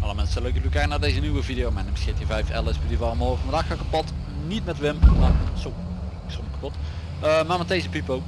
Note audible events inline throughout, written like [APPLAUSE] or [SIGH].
Alle mensen, leuk jullie kijken naar deze nieuwe video. Mijn naam is GT5 LS Beauty morgen. Vandaag ga ik kapot. Niet met Wim, maar zo, ik stond kapot. Eh, maar met deze Pipo.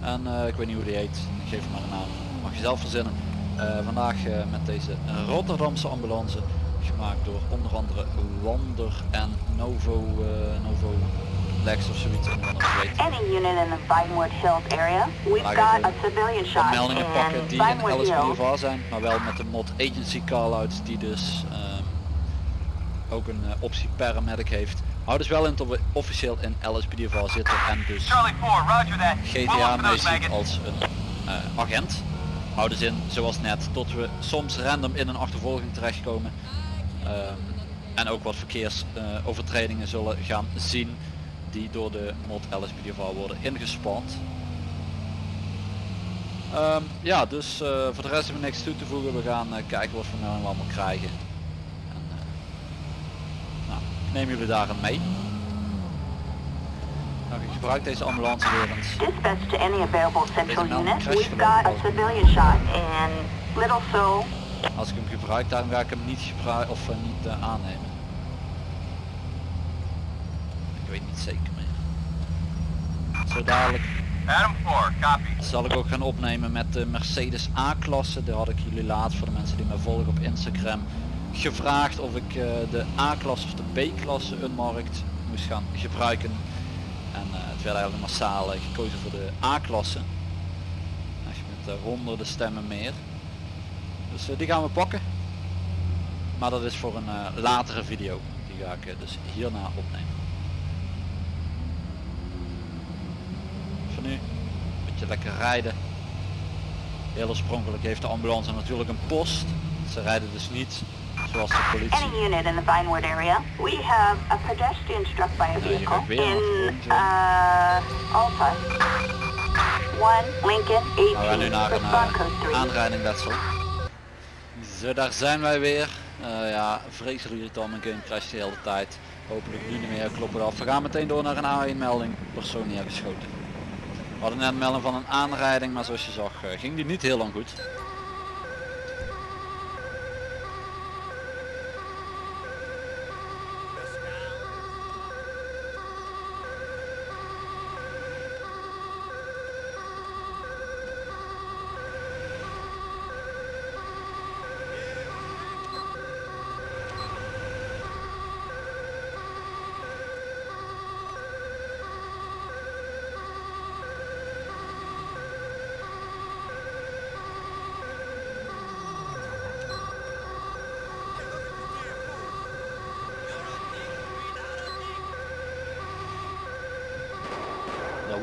En eh, ik weet niet hoe die heet. Ik geef hem maar een naam. Mag je zelf verzinnen. Eh, vandaag met deze Rotterdamse ambulance. Gemaakt door onder andere Wander en Novo, Novo Lex of zoiets. Any unit in the Vinewood Hills area, we've got a civilian shot meldingen pakken die in. LSPDVA zijn, maar wel met de mod agency call-outs die dus ehm, ook een eh, optie paramedic heeft. Houd dus wel in dat we officieel in LSPDVA zitten en dus Charlie 4, roger that. We'll GTA look for mee those zien maggots. als een eh, agent. Houd dus in, zoals net, tot we soms random in een achtervolging terechtkomen. Ehm, en ook wat verkeersovertredingen zullen gaan zien die door de mod LSPDVA worden ingespand. Ehm, ja, dus eh, voor de rest hebben we niks toe te voegen. We gaan eh, kijken wat we allemaal krijgen. En, eh, nou, ik neem jullie daarin mee. Nou, ik gebruik deze ambulance weer eens. Dispatch to any available central unit, we've got a civilian shot in Little Seoul. Als ik hem gebruik, daarom ga ik hem niet gebruiken of niet aannemen. Ik weet niet zeker. Zo dadelijk Adam 4, copy. zal ik ook gaan opnemen met de Mercedes A-klasse. Daar had ik jullie laatst voor de mensen die mij volgen op Instagram gevraagd of ik eh, de A-klasse of de B-klasse unmarkt moest gaan gebruiken. En eh, het werd eigenlijk massaal eh, gekozen voor de A-klasse. Echt met honderden stemmen meer. Dus die gaan we pakken. Maar dat is voor een latere video. Die ga ik dus hierna opnemen. Nu, een beetje lekker rijden. Heel oorspronkelijk heeft de ambulance natuurlijk een post. Ze rijden dus niet zoals de politie. Any unit in the Vinewood area, we have a pedestrian struck by a vehicle in uh, Alta. 1 Lincoln Nou, we gaan nu 18, naar een eh, code 3. aanrijding letsel. Zo, daar zijn wij weer. Eh, ja, vreselijk irritant, mijn game crasht de hele tijd. Hopelijk nu niet meer, kloppen af. We gaan meteen door naar een A1 melding. Persoon neergeschoten. We hadden net een melding van een aanrijding, maar zoals je zag eh, ging die niet heel lang goed.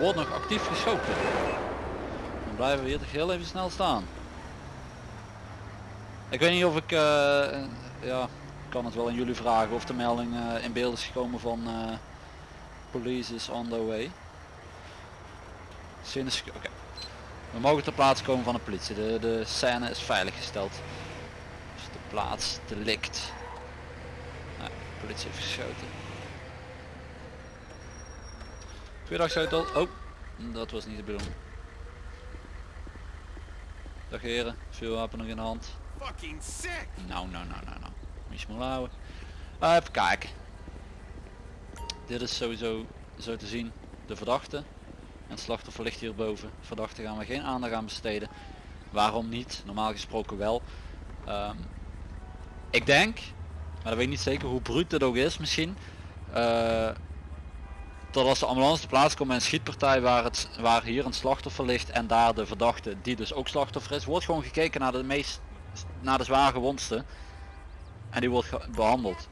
Wordt nog actief geschoten. Dan blijven we hier toch heel even snel staan. Ik weet niet of ik, eh, ja, kan het wel aan jullie vragen of de melding eh, in beeld is gekomen van eh, police is on the way. Scene is- Oké. We mogen ter plaatse komen van de politie. De, de scène is veiliggesteld. Dus de plaats delict. Nou, de politie heeft geschoten. Scheutel. Oh, dat was niet de bedoeling. Dag heren, vuurwapen nog in de hand. Fucking sick. Nou, nou, nou, nou, nou. Moet je smoel houden. Eh, even kijken. Dit is sowieso zo te zien de verdachte. En het slachtoffer ligt hierboven. Verdachte gaan we geen aandacht aan besteden. Waarom niet? Normaal gesproken wel. Ehm, ik denk, maar dat weet ik niet zeker hoe bruut dit ook is misschien. eh, dat als de ambulance te plaats komt bij een schietpartij waar, het, waar hier een slachtoffer ligt en daar de verdachte die dus ook slachtoffer is, wordt gewoon gekeken naar de meest naar de zwaar gewondste en die wordt behandeld.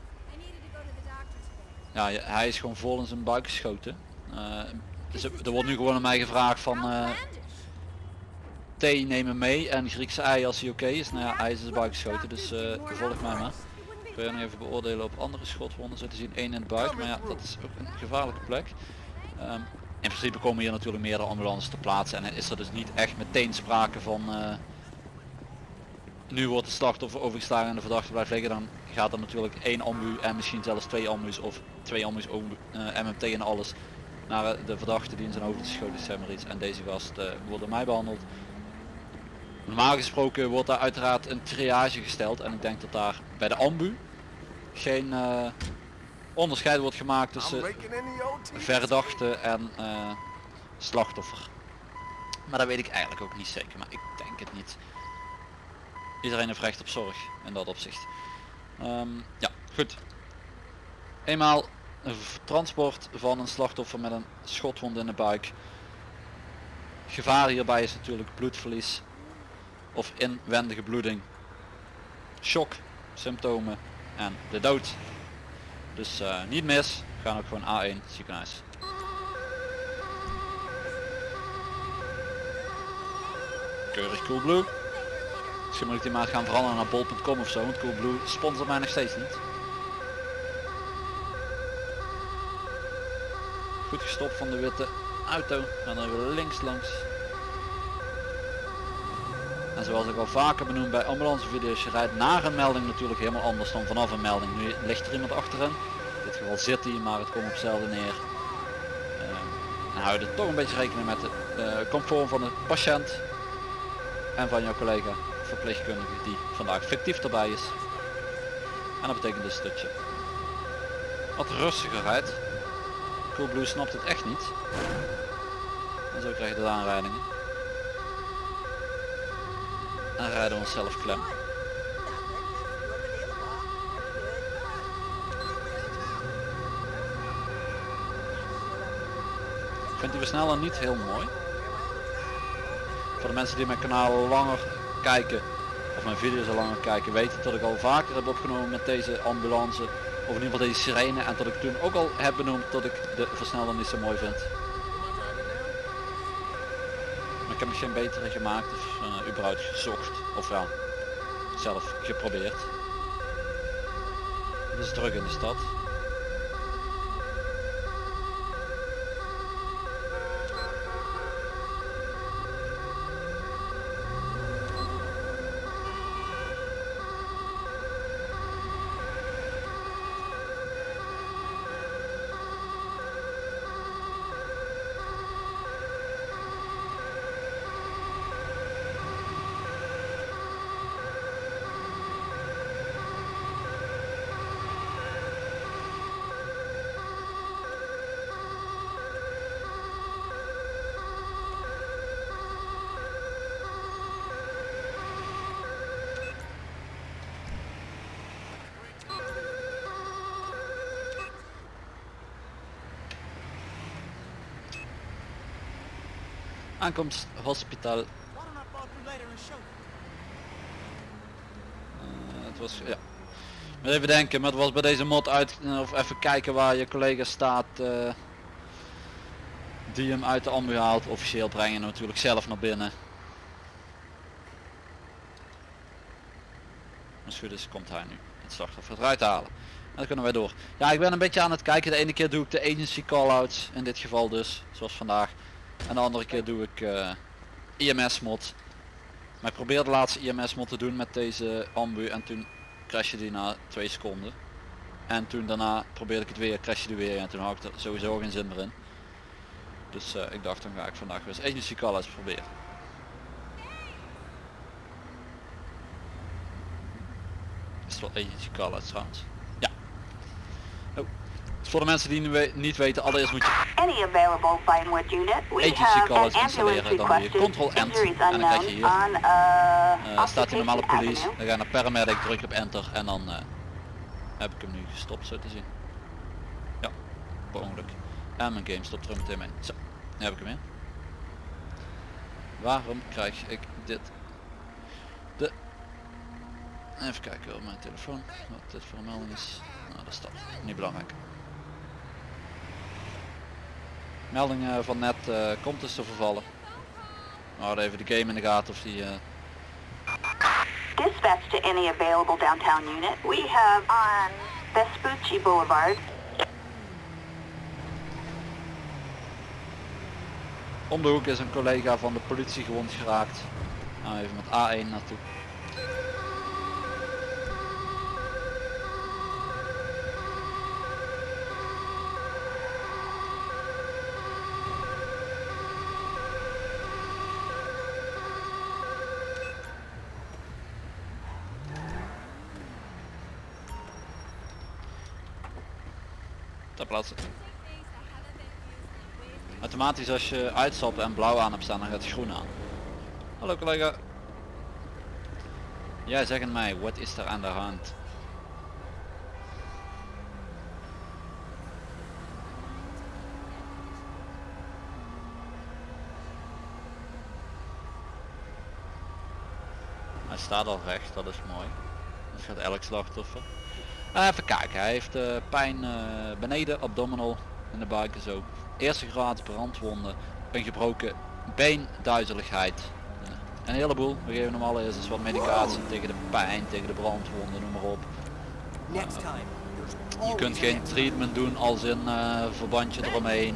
Ja, hij is gewoon vol in zijn buik geschoten. Dus er wordt nu gewoon aan mij gevraagd van eh thee nemen mee en Griekse ei als hij oké is. Nou ja, hij is in zijn buik geschoten, dus eh volg mij maar. Wil je nog even beoordelen op andere schotwonden. Zo te zien één in de buik, maar ja, dat is ook een gevaarlijke plek. Ehm, in principe komen hier natuurlijk meerdere ambulances te plaatsen en is er dus niet echt meteen sprake van eh, nu wordt de slachtoffer overgeslagen en de verdachte blijft liggen, dan gaat er natuurlijk één ambu en misschien zelfs twee ambu's of twee ambu's, ambu- eh, MMT en alles naar eh, de verdachte die in zijn hoofd geschoten is, iets. En deze gast uh, wordt door mij behandeld. Normaal gesproken wordt daar uiteraard een triage gesteld en ik denk dat daar bij de ambu geen uh, onderscheid wordt gemaakt tussen verdachte en uh, slachtoffer. Maar dat weet ik eigenlijk ook niet zeker, maar ik denk het niet. Iedereen heeft recht op zorg in dat opzicht. Um, ja, goed. Eenmaal een transport van een slachtoffer met een schotwond in de buik. Gevaar hierbij is natuurlijk bloedverlies of inwendige bloeding, shock, symptomen en de dood. Dus uh, niet mis, we gaan ook gewoon A1 ziekenhuis. Keurig Coolblue. Misschien moet ik die maar gaan veranderen naar bol.com of zo, want Coolblue sponsort mij nog steeds niet. Goed gestopt van de witte auto. Dan hebben we links langs. En zoals ik al vaker benoemd bij ambulancevideo's, je rijdt naar een melding natuurlijk helemaal anders dan vanaf een melding. Nu ligt er iemand achterin. In dit geval zit hij, maar het komt op hetzelfde neer. Uh, en hou je er toch een beetje rekening met de uh, comfort van de patiënt en van jouw collega verpleegkundige die vandaag fictief erbij is. En dat betekent dus dat je wat rustiger rijdt. Coolblue snapt het echt niet. En zo krijg je de aanrijdingen. En rijden we onszelf klem. Ik vind die versneller niet heel mooi. Voor de mensen die mijn kanaal langer kijken of mijn video's al langer kijken weten dat ik al vaker heb opgenomen met deze ambulance of in ieder geval deze sirene en dat ik toen ook al heb benoemd dat ik de versneller niet zo mooi vind. Heb geen betere gemaakt of uh, überhaupt gezocht of ja, zelf geprobeerd. Het is druk in de stad. Aankomst hospitaal. Uh, het was ja. Maar even denken, maar het was bij deze mod uit of even kijken waar je collega staat. Uh, die hem uit de ambu haalt. Officieel brengen natuurlijk zelf naar binnen. Als goed is komt hij nu het slachtoffer eruit halen. En dan kunnen wij door. Ja ik ben een beetje aan het kijken. De ene keer doe ik de agency call-outs. In dit geval dus. Zoals vandaag. En de andere keer doe ik uh, eh, IMS mod. Maar ik probeerde de laatste IMS mod te doen met deze ambu en toen crashte die na 2 seconden. En toen daarna probeerde ik het weer, crashte die weer en toen had ik er sowieso geen zin meer in. Dus uh, ik dacht dan ga ik vandaag weer eens agency call eens proberen. Is wel agency call trouwens. Voor de mensen die niet weten, allereerst moet je agency callers installeren, dan doe je control ent en dan krijg je hier, uh, staat hier normale police, dan ga je naar paramedic, druk op enter en dan uh, heb ik hem nu gestopt zo te zien. Ja, per ongeluk. En mijn game stopt er meteen mee. Zo, nu heb ik hem in. Waarom krijg ik dit? De... Even kijken op mijn telefoon, wat dit voor een melding is. Nou, dat staat. Niet belangrijk. Melding van net uh, komt dus te vervallen. We houden even de game in de gaten of die... Uh... Dispatch to any available downtown unit. We have on Vespucci Boulevard. Om de hoek is een collega van de politie gewond geraakt. Nou even met A1 naartoe. Automatisch als je uitstapt en blauw aan hebt staan, dan gaat het groen aan. Hallo collega. Jij zegt mij, wat is er aan de hand? Hij staat al recht, dat is mooi. Dat gaat elk slachtoffer. Eh, even kijken, hij heeft eh, pijn eh, beneden, abdominal in de buik en zo. Eerste graad brandwonden, een gebroken been, duizeligheid. Een heleboel. We geven hem allereerst eens wat medicatie tegen de pijn, tegen de brandwonden, noem maar op. Next time. there's Je kunt geen treatment doen als in verbandje eromheen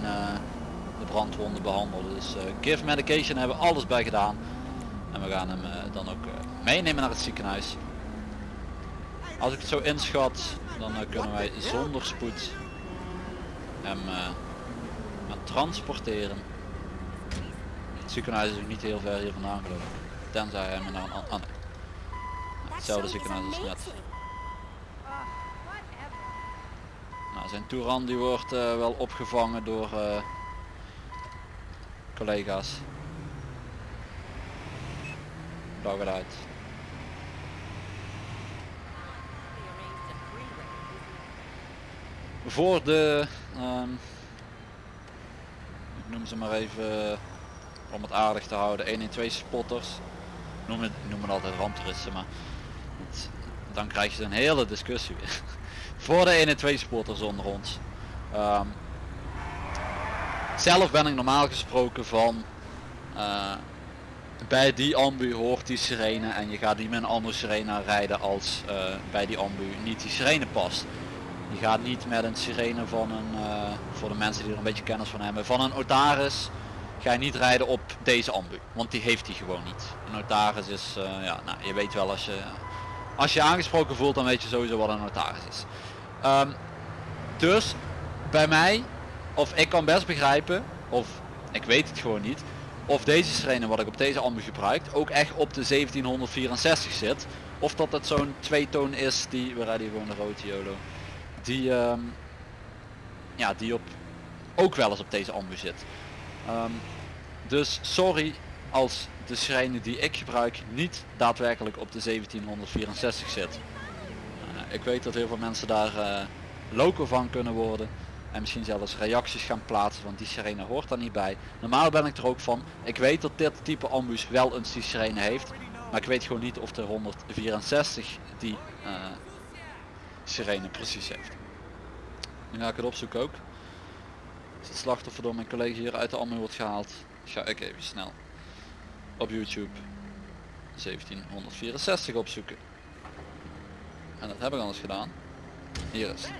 de brandwonden behandelen. Dus give medication hebben we alles bij gedaan. En we gaan hem dan ook meenemen naar het ziekenhuis. Als ik het zo inschat, dan eh, kunnen wij zonder spoed hem eh, gaan transporteren. Het ziekenhuis is ook niet heel ver hier vandaan geloof ik. Tenzij hij me naar een an- ah, nee. Nou, Hetzelfde ziekenhuis als net. Nou, zijn Touran die wordt eh, wel opgevangen door eh, collega's. Dag eruit. Voor de, ehm, ik noem ze maar even om het aardig te houden, 112 spotters. Ik noem het, ik noem het altijd ramptoeristen, maar dan krijg je een hele discussie weer. [LAUGHS] Voor de 112 spotters onder ons. Ehm, zelf ben ik normaal gesproken van eh, bij die ambu hoort die sirene en je gaat niet met een andere sirene rijden als eh, bij die ambu niet die sirene past. Gaat niet met een sirene van een, eh, voor de mensen die er een beetje kennis van hebben, van een Otaris ga je niet rijden op deze ambu, want die heeft hij gewoon niet. Een Otaris is, eh, ja, nou, je weet wel als je, als je aangesproken voelt dan weet je sowieso wat een Otaris is. Ehm, dus bij mij, of ik kan best begrijpen, of ik weet het gewoon niet, of deze sirene wat ik op deze ambu gebruik ook echt op de 1764 zit. Of dat het zo'n tweetoon is die, we rijden gewoon de rode YOLO, die, ehm, ja, die op, ook wel eens op deze ambu zit. Ehm, dus sorry als de sirene die ik gebruik niet daadwerkelijk op de 1764 zit. Eh, ik weet dat heel veel mensen daar eh, loco van kunnen worden. En misschien zelfs reacties gaan plaatsen, want die sirene hoort daar niet bij. Normaal ben ik er ook van. Ik weet dat dit type ambus wel een die sirene heeft. Maar ik weet gewoon niet of de 164 die eh, sirene precies heeft. Nu ga ik het opzoeken ook. Als het slachtoffer door mijn collega hier uit de ambu wordt gehaald, ga ik even snel op YouTube 1764 opzoeken. En dat heb ik anders gedaan. Hier is. het.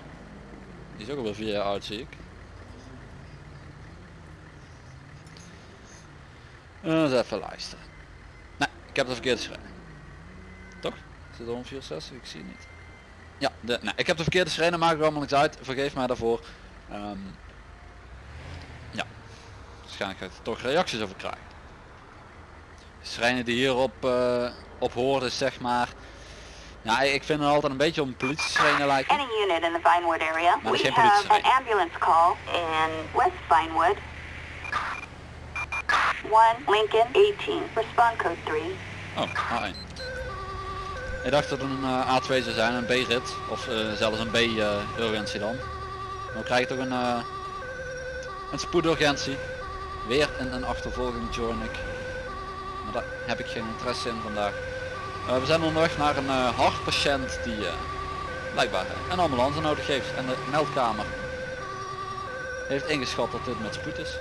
Die is ook alweer vier jaar oud zie ik. Eens even luisteren. Nee, ik heb de verkeerde schrijven. Toch? Is het 164? Ik zie het niet. Ja, de, nee, ik heb de verkeerde schreden, maakt er allemaal niks uit. Vergeef mij daarvoor. Ehm, ja, waarschijnlijk ga ik er toch reacties over krijgen. De schrijnen die hierop uh, op horen, zeg maar. Ja, ik vind het altijd een beetje een politie lijken. Any unit in the Vinewood area. Maar We geen have an ambulance call in West Vinewood. 1 Lincoln 18. Respond code 3. Oh, A1. Ik dacht dat het een uh, A2 zou zijn, een B-rit. Of uh, zelfs een B-urgentie dan. Dan krijg je toch een, een spoedurgentie. Weer in een achtervolging join ik. Maar daar heb ik geen interesse in vandaag. We zijn onderweg naar een hartpatiënt die blijkbaar een ambulance nodig heeft. En de meldkamer heeft ingeschat dat dit met spoed is.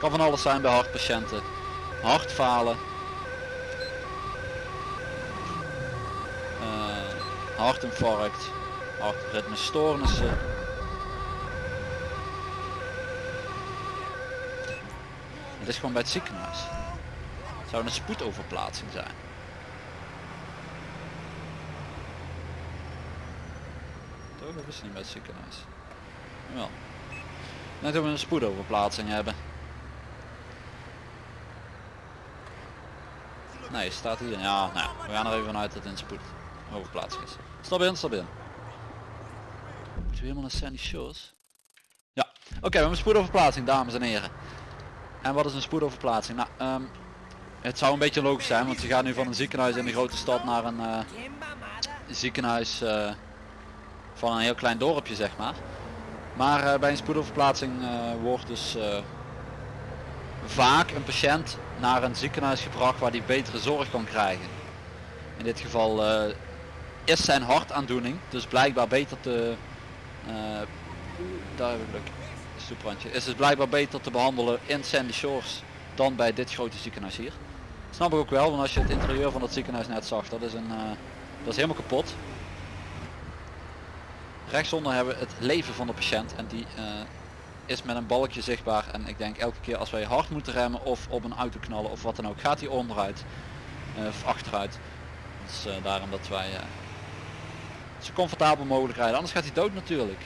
Kan van alles zijn bij hartpatiënten. Hartfalen. Uh, hartinfarct. Hartritmestoornissen. Het is gewoon bij het ziekenhuis. Het zou een spoedoverplaatsing zijn. Toch? Dat is niet bij het ziekenhuis. Wel. Net dat we een spoedoverplaatsing hebben. Nee, staat hier. Ja, nou, we gaan er even vanuit dat het in spoed is. Stap in, stap in. Moeten we helemaal naar Sandy Shores? Ja, oké, we hebben een spoedoverplaatsing, dames en heren. En wat is een spoedoverplaatsing? Nou, ehm, het zou een beetje logisch zijn, want je gaat nu van een ziekenhuis in de grote stad naar een eh, ziekenhuis eh, van een heel klein dorpje, zeg maar. Maar eh, bij een spoedoverplaatsing wordt dus vaak een patiënt naar een ziekenhuis gebracht waar die betere zorg kan krijgen. In dit geval eh, is zijn hartaandoening dus blijkbaar beter te... eh duidelijk, stoeprandje. Is dus blijkbaar beter te behandelen in Sandy Shores dan bij dit grote ziekenhuis hier. Snap ik ook wel, want als je het interieur van het ziekenhuis net zag, dat is, een, eh, dat is helemaal kapot. Rechtsonder hebben we het leven van de patiënt en die eh, is met een balkje zichtbaar en ik denk elke keer als wij hard moeten remmen of op een auto knallen of wat dan ook gaat hij onderuit eh, of achteruit. Eh, daarom dat wij eh, zo comfortabel mogelijk rijden, anders gaat hij dood natuurlijk.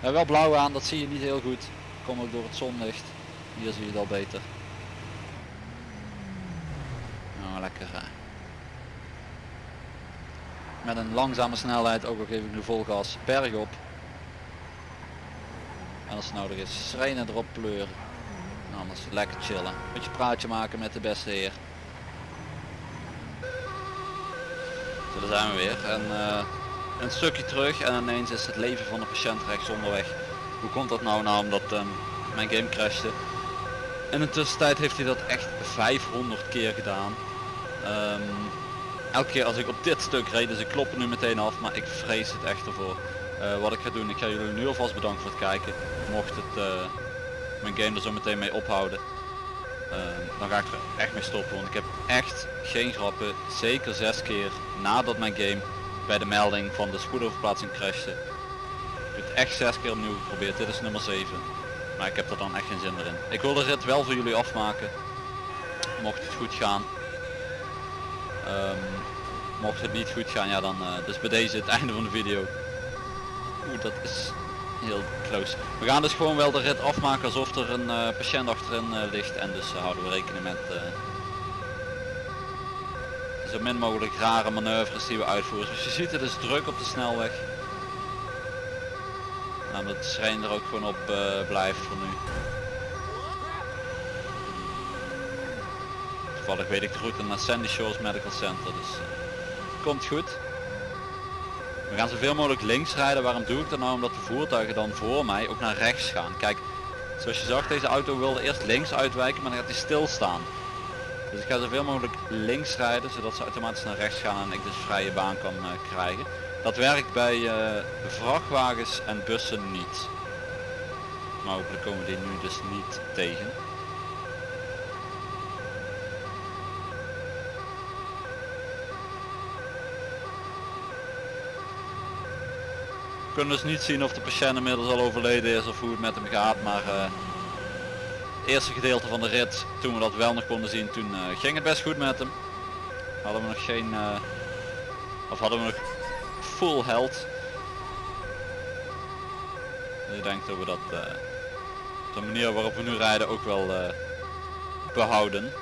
Wel blauw aan, dat zie je niet heel goed. Komt ook door het zonlicht. Hier zie je het al beter. Nou, lekker. Met een langzame snelheid, ook al geef ik nu vol op. als het nodig is, schrenen erop pleuren. En anders lekker chillen. Beetje praatje maken met de beste heer. Zo, daar zijn we weer. En eh, een stukje terug en ineens is het leven van de patiënt rechts onderweg. Hoe komt dat nou? Nou omdat ehm, mijn game crashte. In de tussentijd heeft hij dat echt 500 keer gedaan. Ehm, elke keer als ik op dit stuk reed, dus ik klop er nu meteen af, maar ik vrees het echt ervoor. Eh, wat ik ga doen, ik ga jullie nu alvast bedanken voor het kijken. Mocht het eh, mijn game er zo meteen mee ophouden, ehm, dan ga ik er echt mee stoppen. Want ik heb echt geen grappen, zeker zes keer nadat mijn game bij de melding van de spoedoverplaatsing crashte. Ik heb het echt zes keer opnieuw geprobeerd, dit is nummer 7. Maar ik heb er dan echt geen zin meer in. Ik wil de rit wel voor jullie afmaken. Mocht het goed gaan. Ehm, mocht het niet goed gaan, ja dan eh, dus bij deze het [LAUGHS] einde van de video. Oeh, dat is heel close. We gaan dus gewoon wel de rit afmaken alsof er een eh, patiënt achterin eh, ligt. En dus eh, houden we rekening met zo min mogelijk rare manoeuvres die we uitvoeren. Dus je ziet het is druk op de snelweg. Nou, dat schijn er ook gewoon op blijft voor nu. Toevallig weet ik de route naar Sandy Shores Medical Center, dus komt goed. We gaan zoveel mogelijk links rijden. Waarom doe ik dat nou? Omdat de voertuigen dan voor mij ook naar rechts gaan. Kijk, zoals je zag, deze auto wilde eerst links uitwijken, maar dan gaat hij stilstaan. Dus ik ga zoveel mogelijk links rijden, zodat ze automatisch naar rechts gaan en ik dus vrije baan kan eh, krijgen. Dat werkt bij eh, vrachtwagens en bussen niet. Maar hopelijk komen die nu dus niet tegen. Kunnen dus niet zien of de patiënt inmiddels al overleden is of hoe het met hem gaat, maar eh, het eerste gedeelte van de rit, toen we dat wel nog konden zien, toen eh, ging het best goed met hem. Hadden we nog geen, eh, of hadden we nog full health. Dus ik denk dat we dat, de manier waarop we nu rijden ook wel eh, behouden.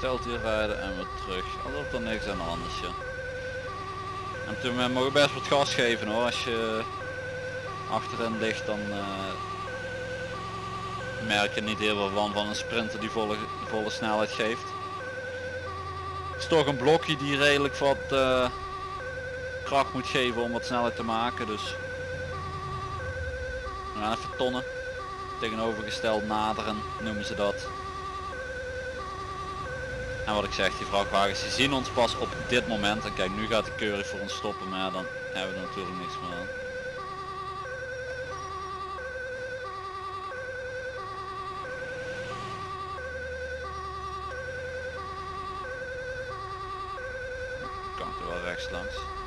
Tegengesteld hier rijden en weer terug. Alsof er niks aan de hand is. Ja. En toen we mogen best wat gas geven hoor. Als je achterin ligt dan eh, merk je niet heel veel van van een sprinter die volle, volle snelheid geeft. Het is toch een blokje die redelijk wat eh, kracht moet geven om wat snelheid te maken. Dus we even tonnen. Tegenovergesteld naderen noemen ze dat. En wat ik zeg, die vrachtwagens die zien ons pas op dit moment. En kijk, nu gaat hij keurig voor ons stoppen, maar dan hebben we er natuurlijk niks meer aan. links langs.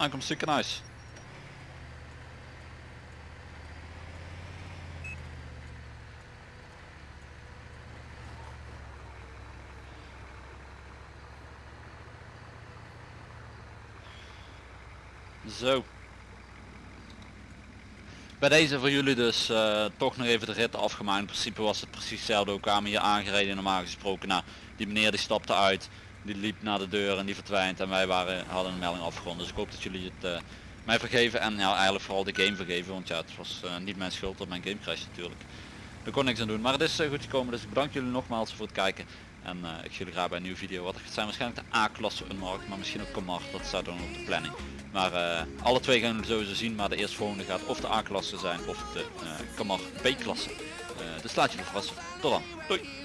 Aankomst ziekenhuis. Zo. Bij deze voor jullie dus eh, toch nog even de rit afgemaakt. In principe was het precies hetzelfde. We kwamen hier aangereden normaal gesproken. Nou, die meneer die stapte uit. Die liep naar de deur en die verdwijnt. En wij waren, hadden een melding afgerond. Dus ik hoop dat jullie het eh, mij vergeven. En ja, eigenlijk vooral de game vergeven. Want ja, het was eh, niet mijn schuld dat mijn game crash natuurlijk. Daar kon niks aan doen. Maar het is eh, goed gekomen. Dus ik bedank jullie nogmaals voor het kijken. En ik zie jullie graag bij een nieuwe video. Wat het zijn waarschijnlijk de A-klasse Unmarked. Maar misschien ook Kamar. Dat staat dan op de planning. Maar alle twee gaan we sowieso zien. Maar de eerstvolgende gaat of de A-klasse zijn of de uh, Kamar B-klasse. dus laat jullie verrassen. Tot dan. Doei.